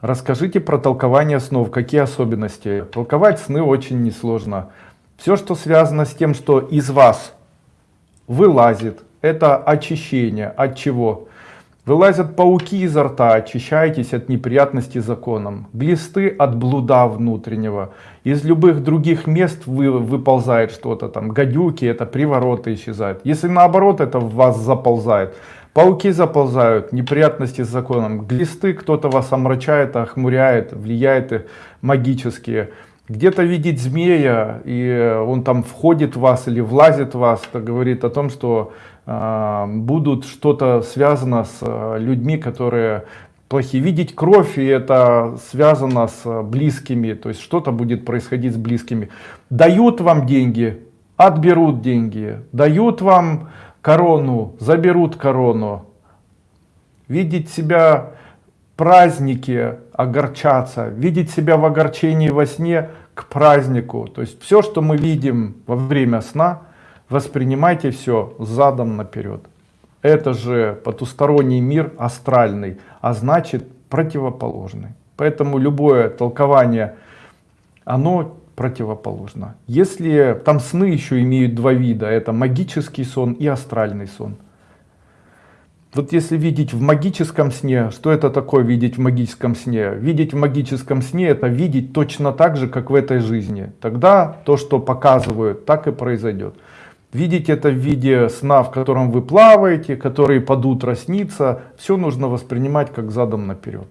Расскажите про толкование снов, какие особенности. Толковать сны очень несложно. Все, что связано с тем, что из вас вылазит, это очищение. От чего? Вылазят пауки изо рта, очищаетесь от неприятностей законом. Глисты от блуда внутреннего. Из любых других мест вы, выползает что-то там. Гадюки, это привороты исчезают. Если наоборот это в вас заползает. Пауки заползают, неприятности с законом. Глисты, кто-то вас омрачает, охмуряет, влияет магические. Где-то видеть змея, и он там входит в вас или влазит в вас, это говорит о том, что э, будут что-то связано с э, людьми, которые плохие. Видеть кровь, и это связано с близкими, то есть что-то будет происходить с близкими. Дают вам деньги, отберут деньги, дают вам корону, заберут корону. Видеть себя празднике, огорчаться, видеть себя в огорчении во сне к празднику. То есть все, что мы видим во время сна, воспринимайте все задом наперед. Это же потусторонний мир астральный, а значит противоположный. Поэтому любое толкование, оно противоположно. Если там сны еще имеют два вида, это магический сон и астральный сон. Вот если видеть в магическом сне, что это такое видеть в магическом сне? Видеть в магическом сне это видеть точно так же, как в этой жизни. Тогда то, что показывают, так и произойдет. Видеть это в виде сна, в котором вы плаваете, который под утро снится, все нужно воспринимать как задом наперед.